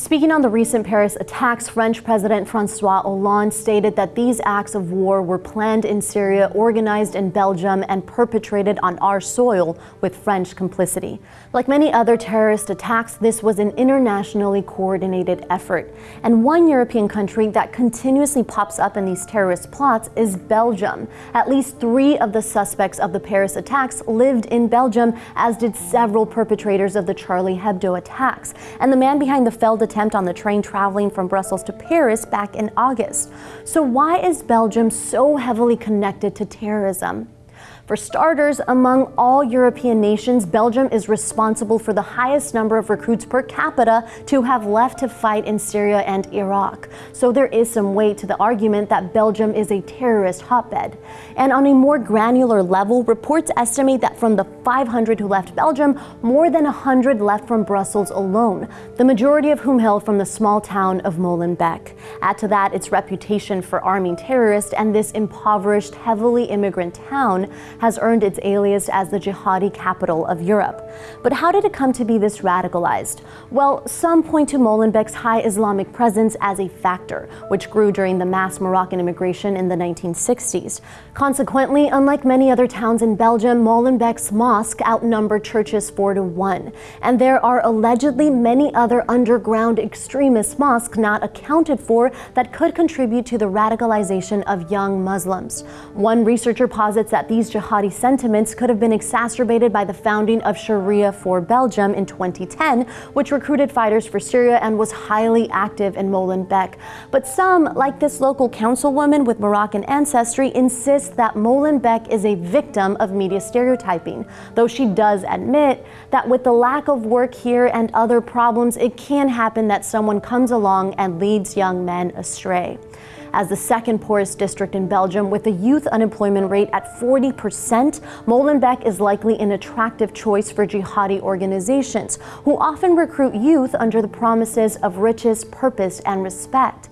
Speaking on the recent Paris attacks, French President Francois Hollande stated that these acts of war were planned in Syria, organized in Belgium, and perpetrated on our soil with French complicity. Like many other terrorist attacks, this was an internationally coordinated effort. And one European country that continuously pops up in these terrorist plots is Belgium. At least three of the suspects of the Paris attacks lived in Belgium, as did several perpetrators of the Charlie Hebdo attacks. And the man behind the failed attempt on the train traveling from Brussels to Paris back in August. So why is Belgium so heavily connected to terrorism? For starters, among all European nations, Belgium is responsible for the highest number of recruits per capita to have left to fight in Syria and Iraq. So there is some weight to the argument that Belgium is a terrorist hotbed. And on a more granular level, reports estimate that from the 500 who left Belgium, more than 100 left from Brussels alone, the majority of whom hail from the small town of Molenbeek. Add to that its reputation for arming terrorists and this impoverished, heavily immigrant town has earned its alias as the jihadi capital of Europe. But how did it come to be this radicalized? Well, some point to Molenbeek's high Islamic presence as a factor, which grew during the mass Moroccan immigration in the 1960s. Consequently, unlike many other towns in Belgium, Molenbeek's mosque outnumbered churches 4 to 1. And there are allegedly many other underground extremist mosques not accounted for that could contribute to the radicalization of young Muslims. One researcher posits that these jihadi jihadi sentiments could have been exacerbated by the founding of Sharia for Belgium in 2010, which recruited fighters for Syria and was highly active in Molenbeek. But some, like this local councilwoman with Moroccan ancestry, insist that Molenbeek is a victim of media stereotyping, though she does admit that with the lack of work here and other problems, it can happen that someone comes along and leads young men astray as the second poorest district in Belgium with a youth unemployment rate at 40%, Molenbeek is likely an attractive choice for jihadi organizations who often recruit youth under the promises of riches, purpose, and respect.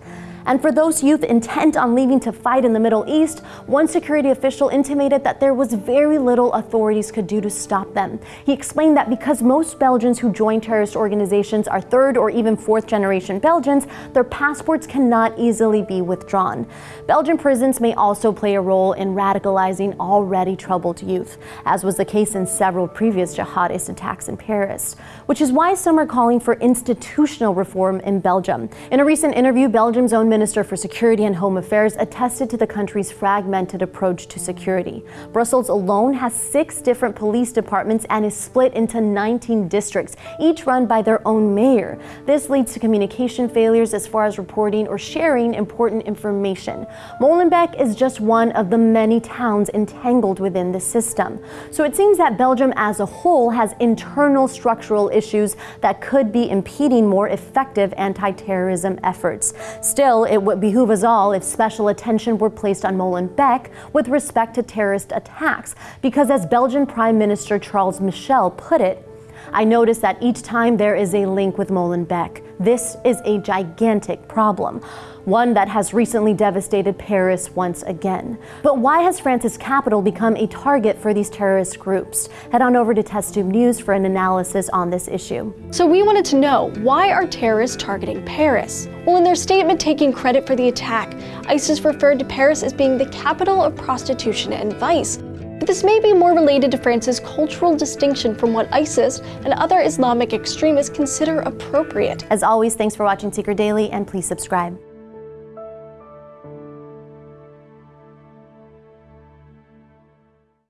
And for those youth intent on leaving to fight in the Middle East, one security official intimated that there was very little authorities could do to stop them. He explained that because most Belgians who join terrorist organizations are third or even fourth generation Belgians, their passports cannot easily be withdrawn. Belgian prisons may also play a role in radicalizing already troubled youth, as was the case in several previous jihadist attacks in Paris, which is why some are calling for institutional reform in Belgium. In a recent interview, Belgium's own Minister for Security and Home Affairs attested to the country's fragmented approach to security. Brussels alone has six different police departments and is split into 19 districts, each run by their own mayor. This leads to communication failures as far as reporting or sharing important information. Molenbeek is just one of the many towns entangled within the system. So it seems that Belgium as a whole has internal structural issues that could be impeding more effective anti-terrorism efforts. Still, it would behoove us all if special attention were placed on Molenbeek with respect to terrorist attacks, because as Belgian Prime Minister Charles Michel put it, I notice that each time there is a link with Molenbeek. This is a gigantic problem, one that has recently devastated Paris once again. But why has France's capital become a target for these terrorist groups? Head on over to TestTube News for an analysis on this issue. So we wanted to know, why are terrorists targeting Paris? Well, in their statement taking credit for the attack, ISIS referred to Paris as being the capital of prostitution and vice, this may be more related to France's cultural distinction from what ISIS and other Islamic extremists consider appropriate. As always, thanks for watching Seeker Daily and please subscribe.